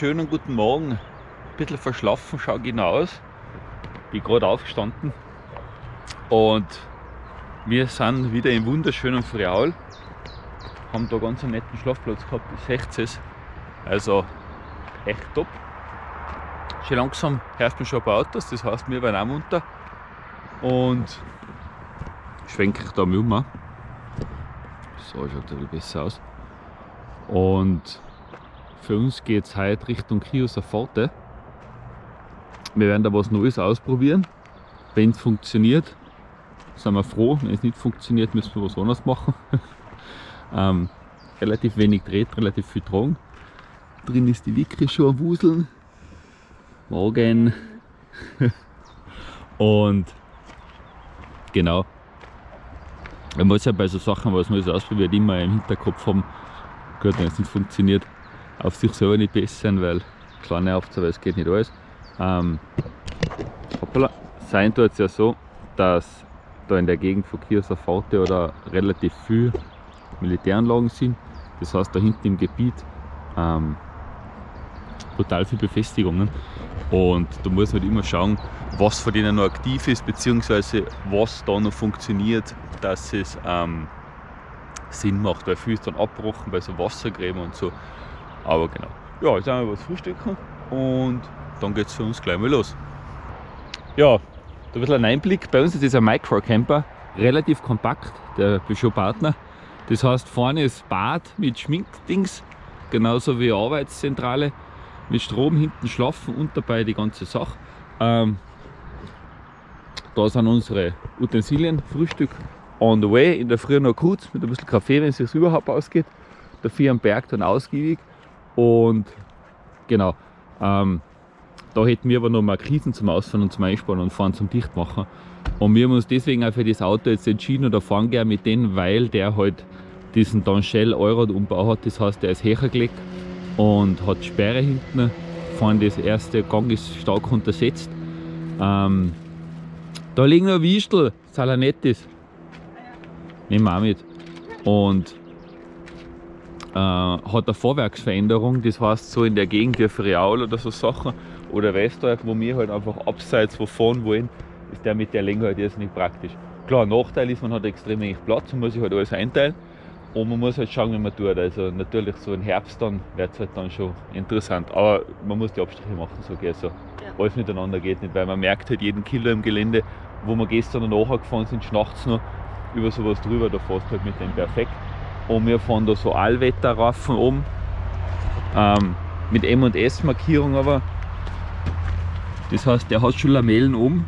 Schönen guten Morgen. Ein bisschen verschlafen, schau genau aus. Bin gerade aufgestanden und wir sind wieder im wunderschönen Friaul. Haben da ganz einen netten Schlafplatz gehabt, bis 16. Also echt top. Schon langsam hörst du schon ein paar Autos, das heißt, wir werden auch munter. Und schwenke ich da mal um. So schaut ein bisschen besser aus. Und für uns geht es heute Richtung Chiusa Forte. Wir werden da was Neues ausprobieren. Wenn es funktioniert, sind wir froh. Wenn es nicht funktioniert, müssen wir was anderes machen. ähm, relativ wenig dreht, relativ viel tragen. Drin ist die Wicke schon am Wuseln. Morgen. Und genau. Man muss ja bei so Sachen, was Neues ausprobiert, immer im Hinterkopf haben, gut, wenn es nicht funktioniert, auf sich selber nicht bessern, weil klar nervt aber es geht nicht alles. Ähm, hoppala, sein tut es ja so, dass da in der Gegend von Chiesa Forte oder relativ viel Militäranlagen sind. Das heißt, da hinten im Gebiet ähm, brutal viele Befestigungen. Und da muss man halt immer schauen, was von denen noch aktiv ist, beziehungsweise was da noch funktioniert, dass es ähm, Sinn macht, weil viel ist dann abgebrochen bei so Wassergräben und so. Aber genau. Ja, jetzt haben wir was frühstücken und dann geht es für uns gleich mal los. Ja, ein bisschen ein Einblick. Bei uns ist dieser Microcamper relativ kompakt, der Peugeot Partner. Das heißt, vorne ist Bad mit Schminkdings, genauso wie Arbeitszentrale mit Strom hinten schlafen und dabei die ganze Sache. Ähm, da sind unsere Utensilien, Frühstück on the way, in der Früh noch kurz mit ein bisschen Kaffee, wenn es sich überhaupt ausgeht. Dafür am Berg dann ausgiebig und genau, ähm, da hätten wir aber noch mal Krisen zum Ausfahren und zum Einsparen und Fahren zum Dichtmachen. Und wir haben uns deswegen auch für das Auto jetzt entschieden oder fahren gerne mit dem, weil der halt diesen Danshell Euro Umbau hat. Das heißt, der ist hergelegt und hat Sperre hinten. Vorne das erste Gang ist stark untersetzt. Ähm, da liegen noch Wiestel, Salanettis. Nehmen wir auch mit. Und äh, hat eine Vorwerksveränderung, das heißt so in der Gegend wie Friaul oder so Sachen oder Westark, wo wir halt einfach abseits wo fahren wollen, ist der mit der Länge halt jetzt nicht praktisch. Klar, Nachteil ist, man hat extrem wenig Platz und muss sich halt alles einteilen. Und man muss halt schauen, wie man tut. Also natürlich so im Herbst dann wird es halt dann schon interessant. Aber man muss die Abstriche machen, sage ich also. Ja. Alles miteinander geht nicht, weil man merkt halt jeden Kilo im Gelände, wo wir gestern und nachher gefahren sind, schnachts noch über sowas drüber, da fährst halt mit dem perfekt. Und wir fahren da so Allwetter rauf von oben. Ähm, mit M&S Markierung aber. Das heißt, der hat schon Lamellen oben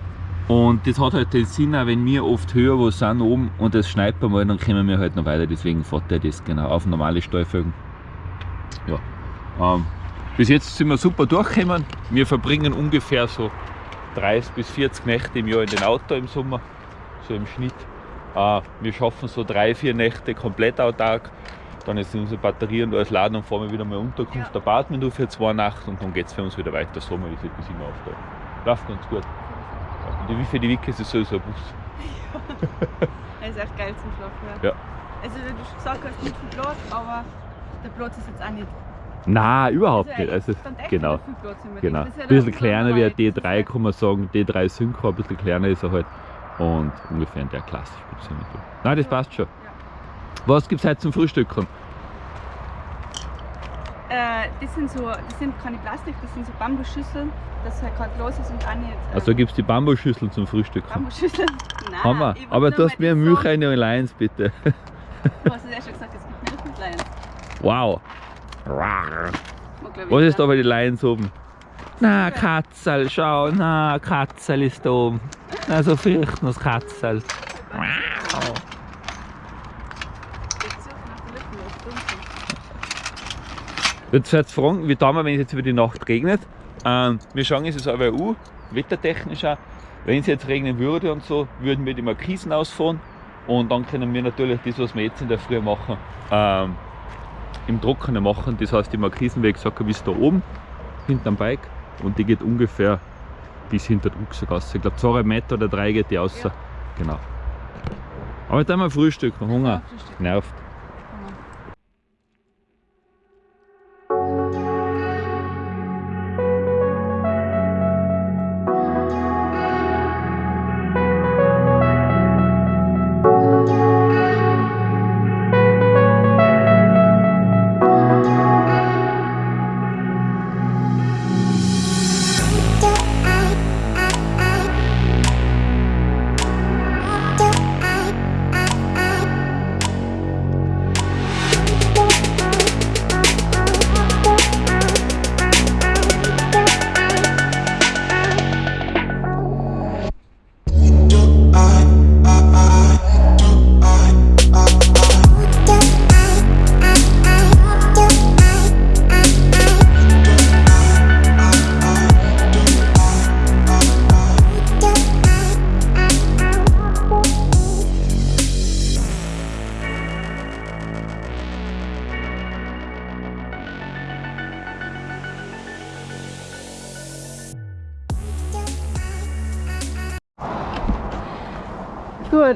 und das hat halt den Sinn, auch wenn wir oft höher wo sind oben und es schneit bei mal, dann kommen wir halt noch weiter. Deswegen fährt er das genau auf normale Stallfolgen. Ja. Ähm, bis jetzt sind wir super durchgekommen. Wir verbringen ungefähr so 30 bis 40 Nächte im Jahr in den Auto im Sommer, so im Schnitt. Äh, wir schaffen so drei, vier Nächte komplett autark. Dann ist unsere Batterie und alles laden und fahren wir wieder mal Unterkunft. Apartment für zwei Nacht und dann geht es für uns wieder weiter. Sommer ist bis immer auf da. Läuft ganz gut. Wie für die Wicke ist es sowieso ein Bus. Ja. Er ist echt geil zum Schlafen. Ja. ja. Also wie du schon gesagt hast, nicht viel Platz, aber der Platz ist jetzt auch nicht. Nein, überhaupt also nicht. Also, genau. genau. Ein bisschen kleiner wie ein D3 kann man sagen, D3 Synchro, ein bisschen kleiner ist er halt. Und ungefähr in der Klasse es Nein, das passt schon. Was gibt es heute zum Frühstücken? Äh, das sind so, das sind keine Plastik, das sind so Bambusschüsseln dass halt gerade los ist und auch nicht. Ähm, also gibt es die Bambusschüsseln zum Frühstück? Bambusschüsseln? Nein. Hammer. Aber du hast mir Milch rein und Lions bitte. Du hast ja schon gesagt, es gibt Milch mit Lions. Wow. Was ist da bei den Lions oben? Na, Katzel, schau, na, Katzel ist oben. Na, so fürchten das Katzel. Wow. Jetzt wird fragen, wie tun wir, wenn es jetzt über die Nacht regnet? Ähm, wir schauen uns das aber an, wettertechnisch auch. Wenn es jetzt regnen würde und so, würden wir die Markisen ausfahren und dann können wir natürlich das, was wir jetzt in der Früh machen, ähm, im Trockenen machen. Das heißt, die Markisen, wie gesagt ist da oben, hinterm Bike und die geht ungefähr bis hinter die Rucksackgasse. Ich glaube, zwei Meter oder drei geht die außer. Ja. Genau. Aber jetzt haben wir Frühstück, Hunger. Ja. Nervt.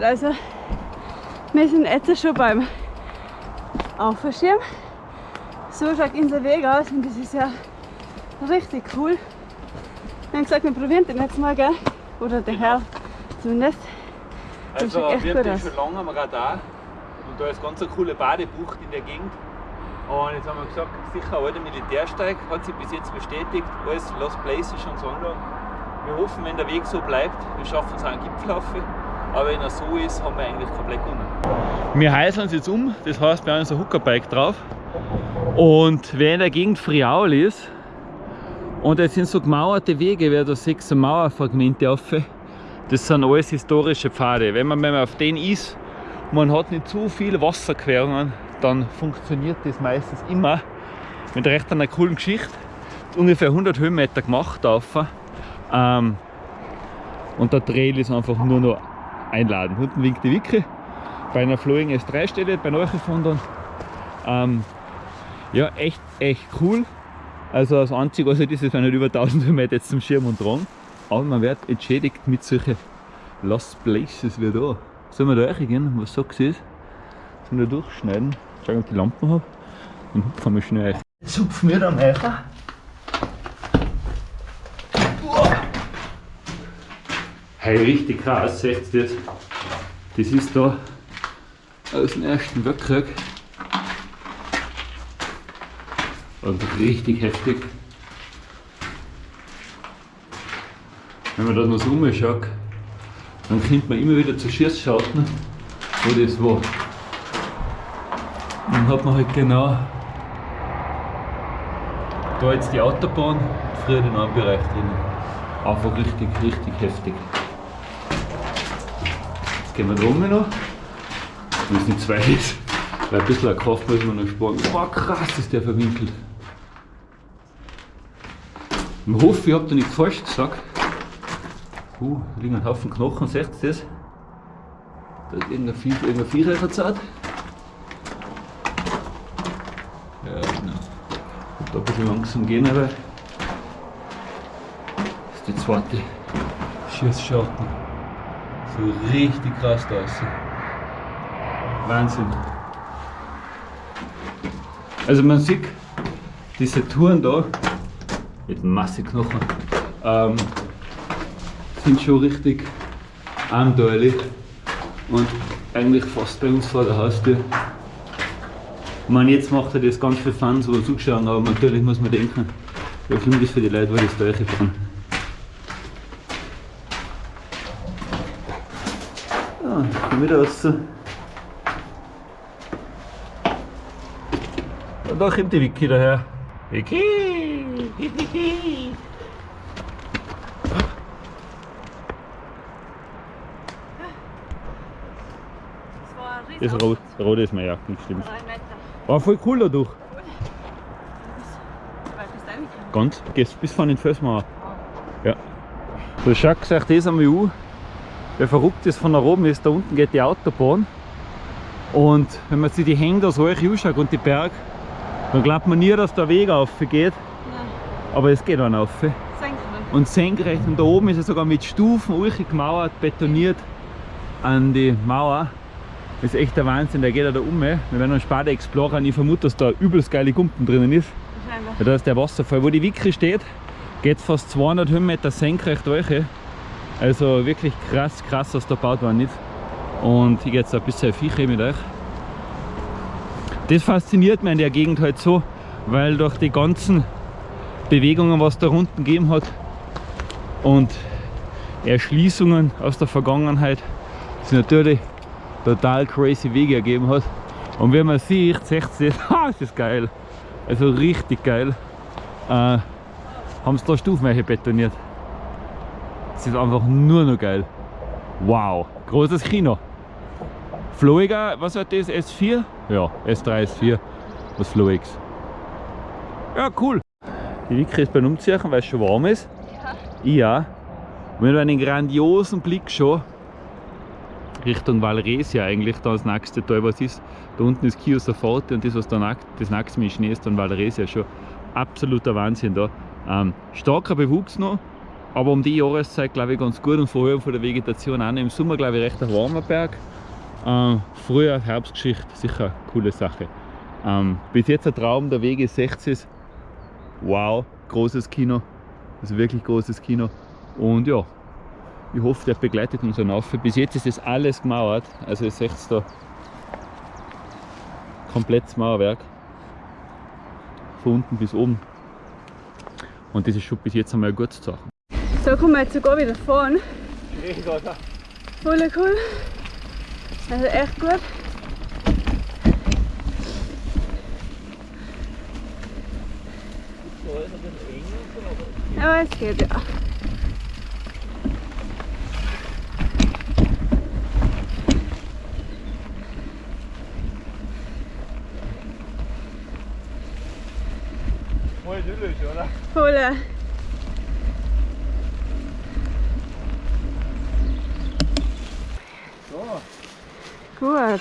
Also wir sind jetzt schon beim Aufschirm. So schaut unser Weg aus und das ist ja richtig cool. Wir haben gesagt, wir probieren den jetzt mal, gell? Oder der Herr zumindest. Das also wir haben den schon lange am Radar und da ist ganz eine coole Badebucht in der Gegend. Und jetzt haben wir gesagt, sicher ein alter Militärsteig, hat sich bis jetzt bestätigt, alles Lost Places und so. Wir hoffen, wenn der Weg so bleibt, wir schaffen es auch einen Gipfelhaufen. Aber wenn er so ist, haben wir eigentlich kein Black Wir heißen uns jetzt um, das heißt, wir haben unser Hookerbike drauf. Und wer in der Gegend Friaul ist, und es sind so gemauerte Wege, wer da sechs Mauerfragmente auf, das sind alles historische Pfade. Wenn man, wenn man auf den ist, man hat nicht zu viele Wasserquerungen, dann funktioniert das meistens immer mit recht einer coolen Geschichte. Ungefähr 100 Höhenmeter gemacht auf. Ähm, und der Trail ist einfach nur noch einladen. Unten winkt die Wicke. Bei einer Flowing S3 steht bei euch gefunden. Ähm, ja, echt, echt cool. Also das Einzige, also das ist, wenn nicht über 1000 Höhenmeter jetzt zum Schirm und dran. Aber man wird entschädigt mit solchen Lost Places wie da. Sollen wir da reingehen? Was sagst du? Sollen wir durchschneiden? Schauen, ob ich die Lampen habe. Dann hupfen wir schnell. Jetzt hupfen wir dann rein. Hey, richtig krass, seht ihr das? Das ist da aus dem ersten Weltkrieg. Und richtig heftig. Wenn man da noch so umschaut, dann kommt man immer wieder zu Schießscharten, wo das war. Dann hat man halt genau da jetzt die Autobahn, früher den Bereich drin. Einfach richtig, richtig heftig. Gehen wir da oben noch. Es nicht zwei ist. Weil ein bisschen Kraft müssen wir noch sparen. Boah, krass ist der verwinkelt. Ich hoffe, ich habe da nichts falsch gesagt. Uh, da liegen ein Haufen Knochen, seht ihr das? Da ist irgendein Vieh, irgendein Viecher verzahlt. Ja, genau. Da ein bisschen langsam gehen, aber das ist die zweite Schießscharten. So richtig krass da aussehen. Wahnsinn. Also man sieht, diese Touren da mit massig Knochen ähm, sind schon richtig abenteuerlich und eigentlich fast bei uns vor der Haustür. Ich jetzt macht er das ganz viel Fun, so zugeschaut, aber natürlich muss man denken, wie schlimm das für die Leute, die das Teuche fahren. Komm wieder raus. Und da kommt die Vicky daher. Vicky! Vicky! Das Rot, Rot ist meine Jacke, stimmt. War voll cool dadurch. Ganz, gehst bis von den Felsmauer. Ja. So schaut sich das einmal an. Wer verrückt ist von da oben ist, da unten geht die Autobahn. Und wenn man sich die Hänge da so anschaut und die Berg, dann glaubt man nie, dass der Weg auf geht. Aber es geht dann auf. Senkrecht. Und senkrecht. Und da oben ist er sogar mit Stufen gemauert, betoniert an die Mauer. Das ist echt der Wahnsinn, der geht da um. Wir werden einen Spade Explorer ich vermute, dass da übelst geile Gumpen drinnen ist. Da ist der Wasserfall. Wo die Wicke steht, geht fast 200 Höhenmeter senkrecht durch. Also wirklich krass, krass, was da gebaut worden ist. Und ich gehe jetzt ein bisschen Viecher mit euch. Das fasziniert mich in der Gegend halt so, weil durch die ganzen Bewegungen, was da unten gegeben hat und Erschließungen aus der Vergangenheit, es natürlich total crazy Wege ergeben hat. Und wenn man sieht, seht ihr das, ah, ist das geil. Also richtig geil. Äh, haben sie da Stufenweiche betoniert. Das ist einfach nur noch geil. Wow, großes Kino. Floiger, was hat das? S4? Ja, S3, S4. Was Floigs. Ja, cool. Die Wicke ist beim Umziehen, weil es schon warm ist. Ja. Ja. Wir haben einen grandiosen Blick schon Richtung Valresia eigentlich, da das nächste Teil was ist. Da unten ist Chiusa Forte und das was da das nächste Schnee ist dann Valresia schon absoluter Wahnsinn da. Ähm, starker Bewuchs noch, Aber um die Jahreszeit glaube ich ganz gut und vor allem von der Vegetation auch. Im Sommer glaube ich recht ein warmer Berg. Ähm, früher Herbstgeschichte, sicher eine coole Sache. Ähm, bis jetzt ein Traum der Wege 60. Wow, großes Kino. Also wirklich großes Kino. Und ja, ich hoffe, der begleitet uns dann. Bis jetzt ist das alles gemauert. Also ihr seht da komplettes Mauerwerk. Von unten bis oben. Und das ist schon bis jetzt einmal ein gutes Zeichen. Da kann man jetzt sogar wieder fahren. Voll cool. Also echt gut. Aber es geht ja. Voll idyllisch, oder? Voll. äh, So. Gut.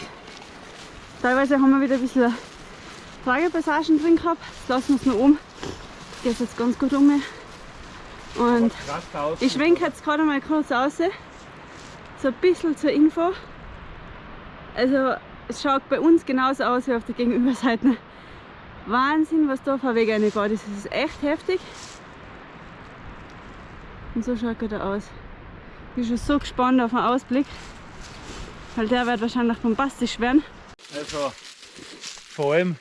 Teilweise haben wir wieder ein bisschen Tragepassagen drin gehabt. Das lassen wir es noch um. Geht jetzt ganz gut um. Und ich schwenke jetzt gerade mal kurz raus. So ein bisschen zur Info. Also es schaut bei uns genauso aus wie auf der Gegenüberseite. Wahnsinn, was da der Weg reingebaut ist. Das ist echt heftig. Und so schaut er da aus. Ich bin schon so gespannt auf den Ausblick. Weil der wird wahrscheinlich bombastisch werden. Also vor allem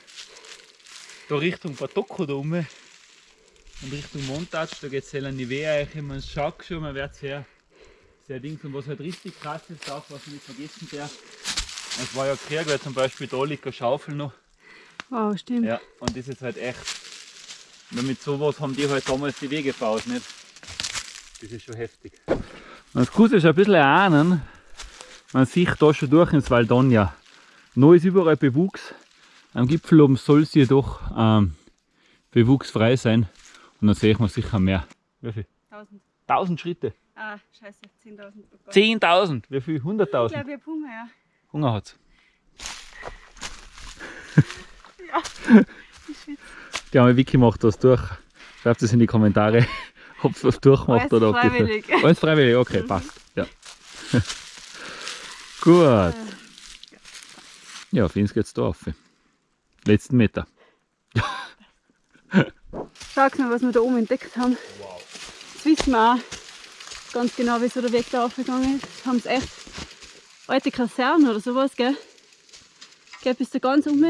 da Richtung Patoko da rum und Richtung Montage, da geht es ja Nivea eigentlich, man schaut schon, man wird sehr, sehr Dings und was halt richtig krass ist, auch was ich nicht vergessen darf, es war ja Krieg, weil zum Beispiel da liegt eine Schaufel noch Wow, stimmt. ja, und das ist halt echt, nur mit sowas haben die halt damals die Wege gebaut, nicht? Das ist schon heftig. Und das Gute ist ein bisschen erahnen, man sieht da schon durch ins Valdonia. Noch ist überall Bewuchs. Am Gipfel oben soll es jedoch ähm, bewuchsfrei sein. Und dann sehe man sicher mehr. Wie viel? 1000. 1000 Schritte. Ah, scheiße, 10.000. Oh Gott. 10.000. Wie viel? Ich 100.000. glaube, ich habe Hunger, ja. Hunger hat's. Ja, ich schwitze. Die arme Vicky macht das durch. Schreibt es in die Kommentare, ob es was durchmacht Alles oder ob das- freiwillig. Alles freiwillig, okay, passt. Ja. Gut. Ja, auf ins geht's da rauf. Letzten Meter. Schau mal, was wir da oben entdeckt haben. Jetzt wissen wir auch ganz genau, wieso der Weg da aufgegangen ist. Haben es echt alte Kasernen oder sowas, gell? Geht bis da ganz um.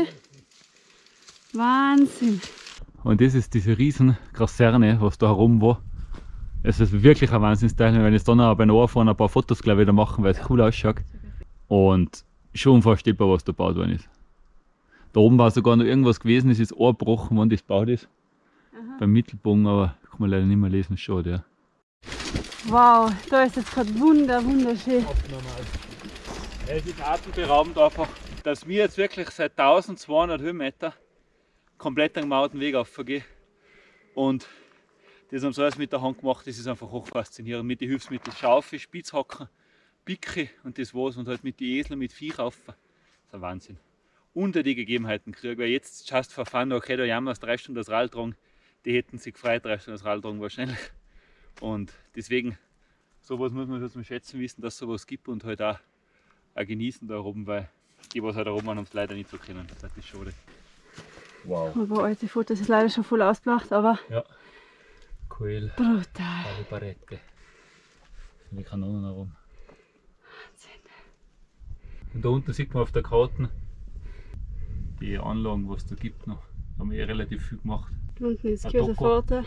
Wahnsinn. Und das ist diese riesen Kaserne, was da herum war. Es ist wirklich ein Wahnsinnsteil. Wir werden jetzt dann noch bei Noah fahren, ein paar Fotos gleich wieder machen, weil es cool ausschaut. Und schon unvorstellbar, was da gebaut worden ist. Da oben war sogar noch irgendwas gewesen, es ist angebrochen, wann das gebaut ist. Beim Mittelbogen, aber kann man leider nicht mehr lesen, schade. Ja. Wow, da ist jetzt gerade wunder, wunderschön. Es ist atemberaubend einfach, dass wir jetzt wirklich seit 1200 Höhenmeter komplett einen gemauerten Weg aufgehen. Und das haben sie alles mit der Hand gemacht, das ist einfach hoch faszinierend. Mit den Hilfsmitteln Schaufel, Spitzhacken, Picke und das war's. Und halt mit den Eseln, mit Viech rauf. Das ist ein Wahnsinn. Unter die Gegebenheiten kriegen, weil jetzt just for fun, okay, da jammers drei Stunden das Rad tragen, die hätten sich gefreut, drei Stunden das Rad tragen wahrscheinlich. Und deswegen, sowas muss man zum Schätzen wissen, dass es sowas gibt und halt auch, auch genießen da oben, weil die, was halt da oben waren, haben es leider nicht so können. Das ist schade. Wow. Aber alte Fotos ist leider schon voll ausgelacht, aber Ja. Cool. brutal. Barette. Die Kanonen herum. Und da unten sieht man auf der Karte die Anlagen, was es da gibt noch. Da haben wir eh relativ viel gemacht. Da unten ist. Forte. Und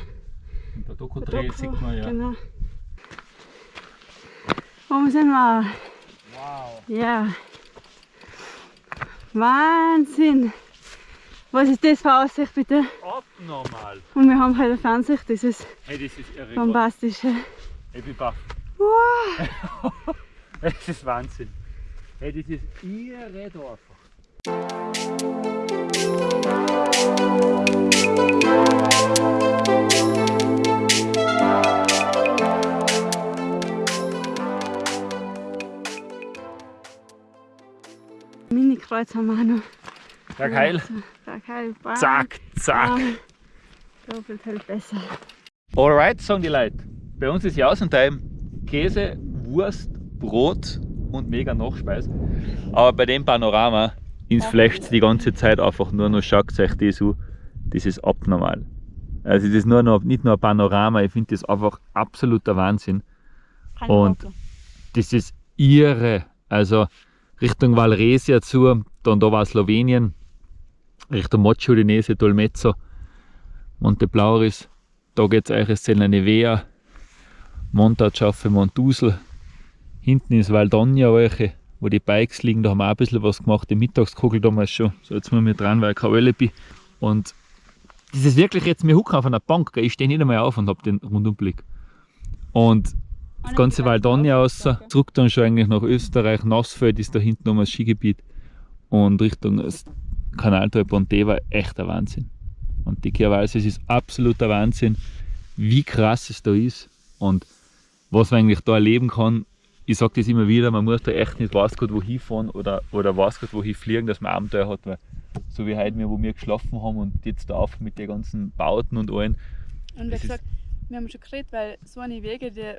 der der Doku-Trail Doku, sieht man ja. Genau. Wo sind wir? Wow. Ja. Wahnsinn. Was ist das für Aussicht bitte? Abnormal. Und wir haben halt eine Fernsicht, das ist Hey, das ist irre. bombastisch. Ich bin baff. Wow. Das ist Wahnsinn. Hey, das ist irre einfach. Mini-Kreuz haben wir noch. Ja, geil. Ja, geil. Bam. Zack, zack. Bam. Doppelt hält besser. Alright, sagen die Leute. bei uns ist ja Jausentheim Käse, Wurst, Brot und mega Nachspeis. Aber bei dem Panorama ins Flecht die ganze Zeit einfach nur noch, schaut euch das an, das ist abnormal. Also das ist nur noch, nicht nur ein Panorama, ich finde das einfach absoluter Wahnsinn. Kein Und- Auto. Das ist irre. Also Richtung Valresia zu, dann da war Slowenien, Richtung Mocciolinese, Dolmezzo, Monte Plauris, da geht es euch Sella Nevea, Montarciaffe, Montusel, hinten ist Valdogna welche, wo die Bikes liegen, da haben wir auch ein bisschen was gemacht, die Mittagskugel damals schon, so jetzt müssen wir dran, weil ich kein Alibi und das ist wirklich jetzt, wir hucken auf einer Bank, gell, ich stehe nicht einmal auf und habe den Rundumblick. Und das ganze Valdogna aus, zurück dann schon eigentlich nach Österreich, Nassfeld ist da hinten nochmal das Skigebiet. Und Richtung Kanaltal Ponte war echt ein Wahnsinn. Und die Kehrweise, es ist absoluter Wahnsinn, wie krass es da ist und was man eigentlich da erleben kann. Ich sage das immer wieder, man muss da echt nicht weiß Gott wohin fahren oder, oder weiß Gott wohin fliegen, dass man Abenteuer hat, weil so wie heute, wo wir geschlafen haben und jetzt da auf mit den ganzen Bauten und allen, Und wie gesagt, wir haben schon geredet, weil so eine Wege, die,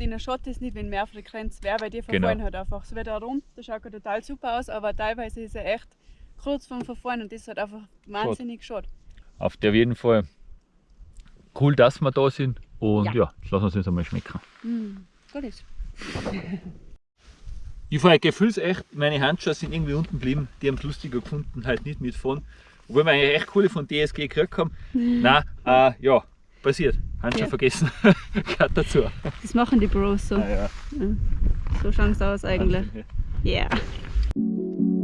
denen schaut es nicht, wenn mehr Frequenz wäre, weil die Genau. verfallen halt einfach. So wie da rund, das schaut ja total super aus, aber teilweise ist er echt kurz vorm Verfallen und das ist halt einfach wahnsinnig schade. auf der jeden Fall cool, dass wir da sind und Ja. ja, jetzt lassen wir es uns einmal schmecken. Mm, gut ist. Ich fahre gefühlsecht, meine Handschuhe sind irgendwie unten geblieben, die haben es lustiger gefunden, halt nicht mitfahren. Obwohl wir eigentlich echt coole von DSG gekriegt haben. Nein, äh, ja, passiert. Handschuhe Ja. vergessen. Gehört dazu. Das machen die Bros so. Ah, ja. So schauen sie aus eigentlich. Ja. Auf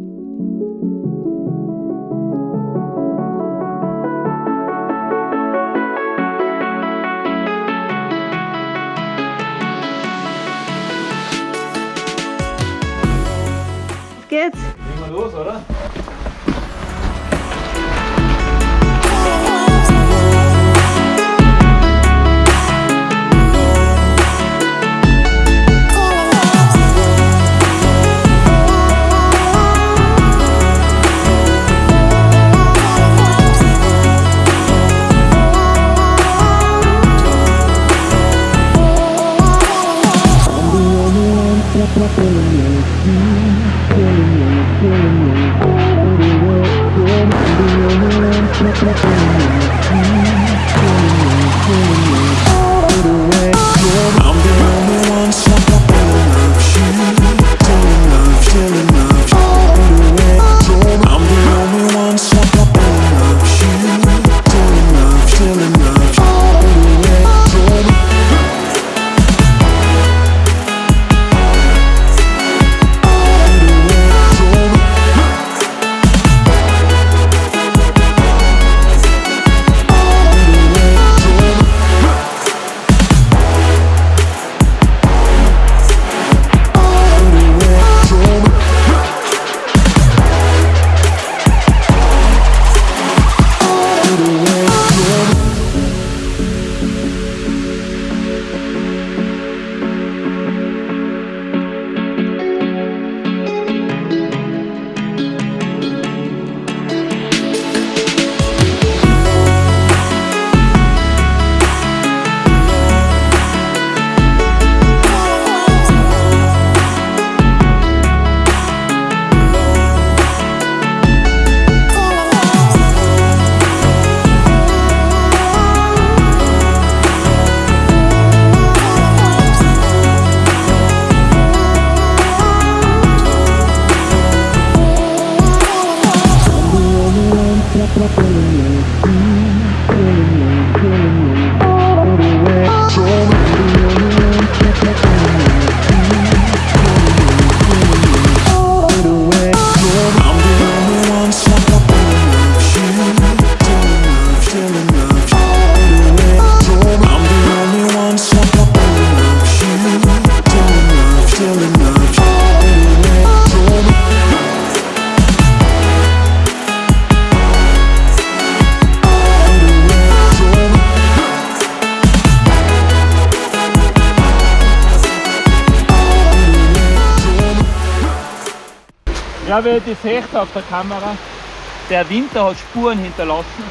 geht's. Legen wir los, oder? Das seht auf der Kamera, der Winter hat Spuren hinterlassen.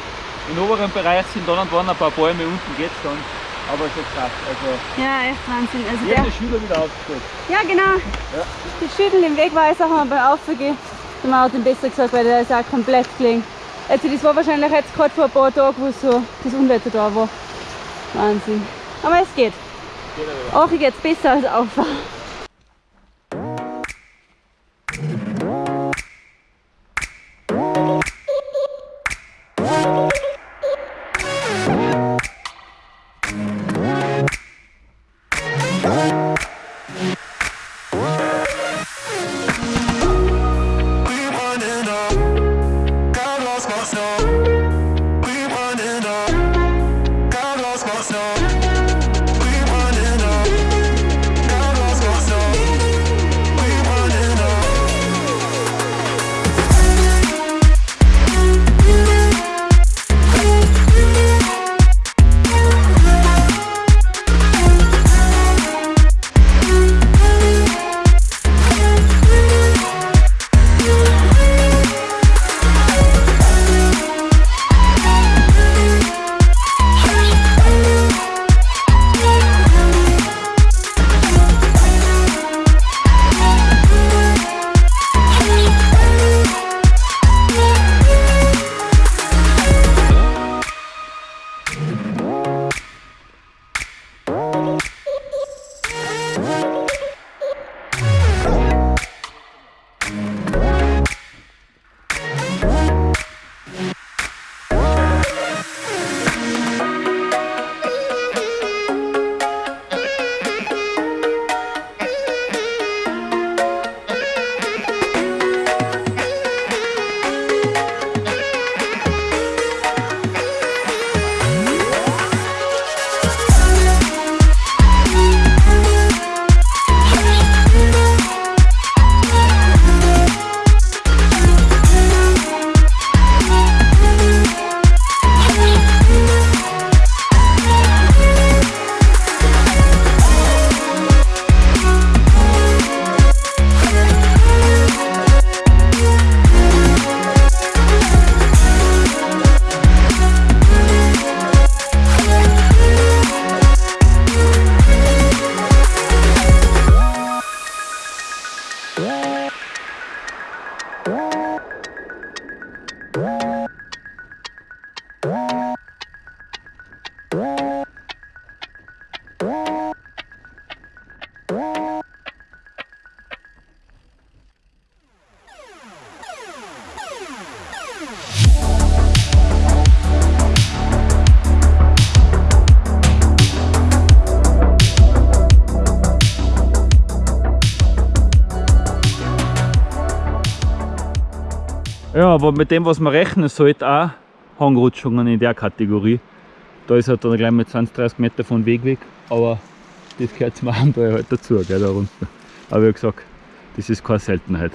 Im oberen Bereich sind dann und wann ein paar Bäume, unten geht es dann. Aber schon krass. Also, Ja, echt Wahnsinn. Also der, jede Schüler wieder aufgestellt. ja, genau. Ja. Die Schütteln im Wegweiser haben wir beim Aufgehen. Der Martin besser gesagt, weil der ist auch komplett gelegen. Also das war wahrscheinlich jetzt gerade vor ein paar Tagen, wo so das Unwetter da war. Wahnsinn. Aber es geht. Auch geht's besser als Auffahren. Aber mit dem, was man rechnen sollte, auch Hangrutschungen in der Kategorie. Da ist halt dann gleich mal 20, 30 Meter von Weg weg, aber das gehört zum Abenteuer halt dazu, gell, da runter. Aber wie gesagt, das ist keine Seltenheit.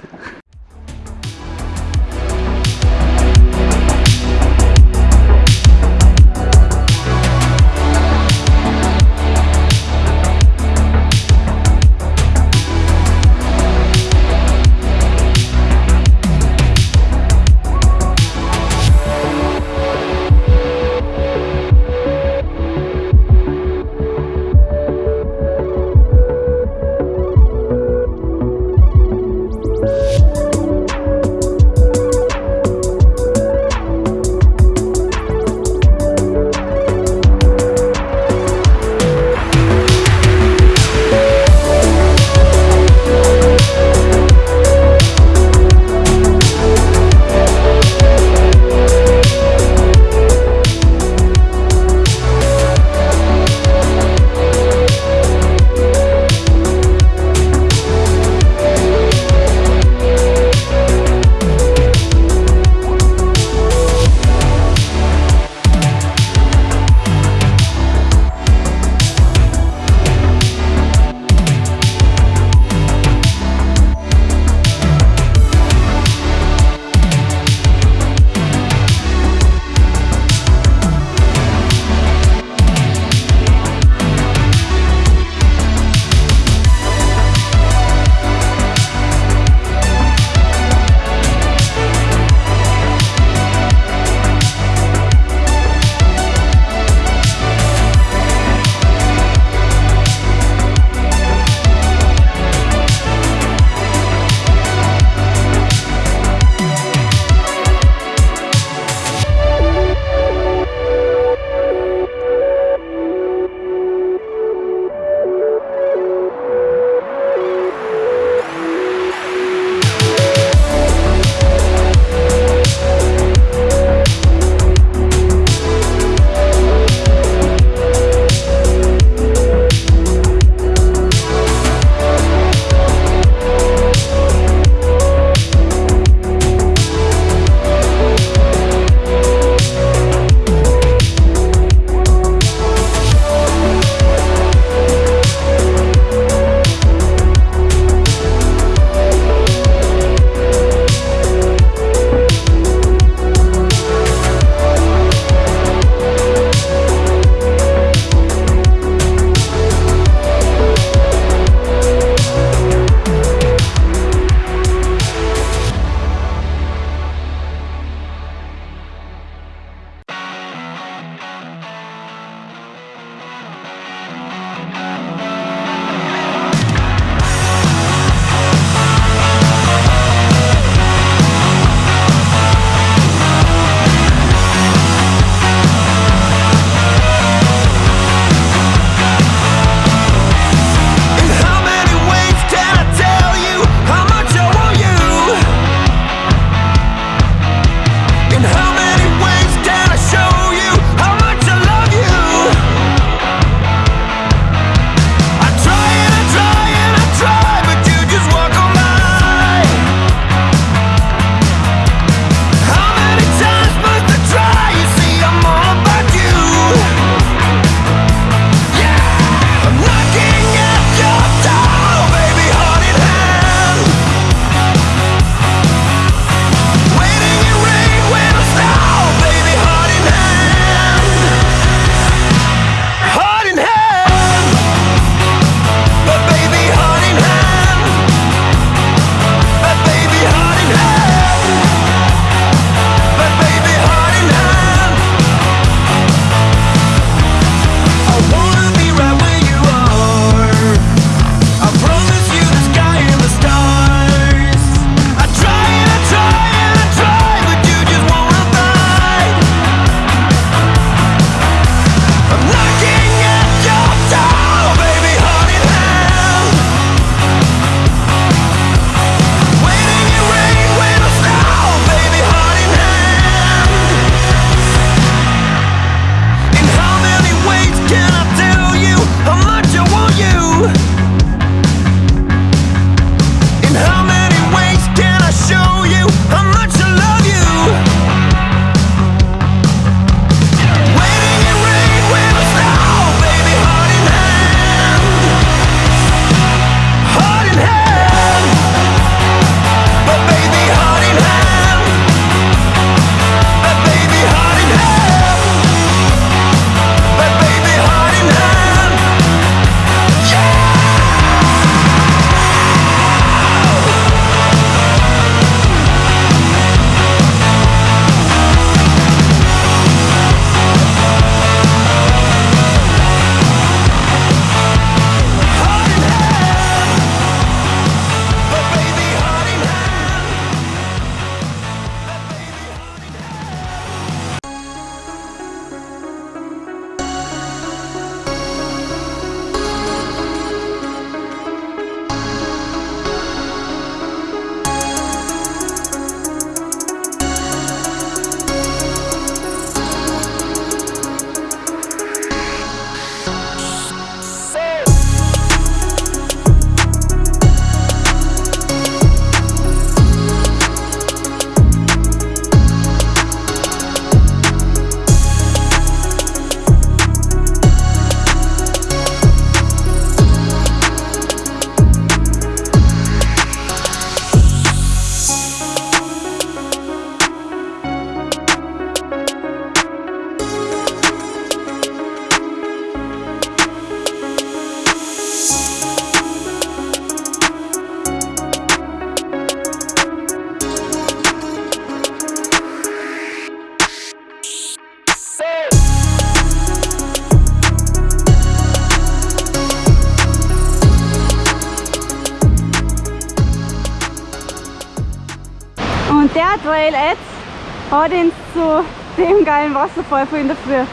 Hat uns zu dem geilen Wasserfall von in der Früh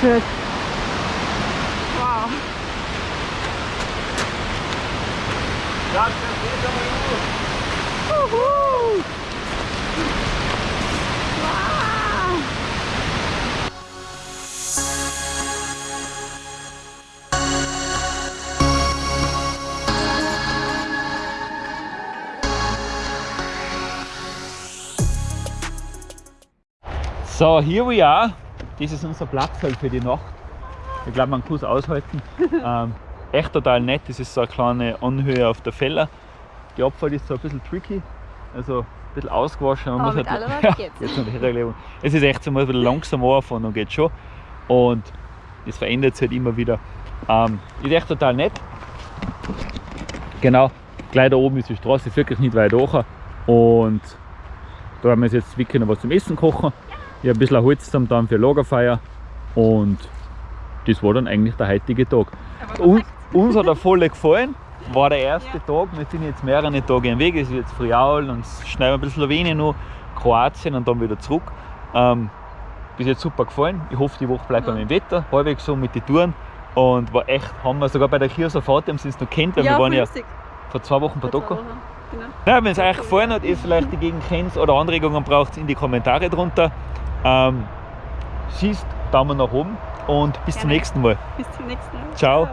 geführt. So, here we are. Das ist unser Platz halt für die Nacht. Ich glaube, man kann es aushalten. ähm, echt total nett. Das ist so eine kleine Anhöhe auf der Feller. Die Abfahrt ist so ein bisschen tricky. Also ein bisschen ausgewaschen. Man Aber muss halt, Macht geht's. jetzt noch. Es ist echt so, man muss ein bisschen langsam anfahren und geht schon. Und das verändert sich halt immer wieder. Ähm, ist echt total nett. Genau, gleich da oben ist die Straße, ist wirklich nicht weit hoch. Und da werden wir jetzt wirklich noch was zum Essen kochen. Ich habe ein bisschen Holz zum dann für Lagerfeuer. Und das war dann eigentlich der heutige Tag. Und, uns hat er voll gefallen. War der erste Tag. Wir sind jetzt mehrere Tage im Weg. Es ist jetzt Friaul und schnell ein bisschen Slowenien noch, Kroatien und dann wieder zurück. Ähm, bis jetzt super gefallen. Ich hoffe, die Woche bleibt Ja. beim Wetter. Halbwegs so mit den Touren. Und war echt Hammer. Sogar bei der Kirche Fahrt haben sie es noch kennt, weil wir waren ja lustig. vor zwei Wochen bei Wochen. Genau. Ja, wenn es euch gefallen hat, ihr vielleicht die Gegend kennt oder Anregungen braucht, in die Kommentare drunter. Ähm, siehst, Daumen nach oben und bis zum Gerne. nächsten Mal. Bis zum nächsten Mal. Ciao.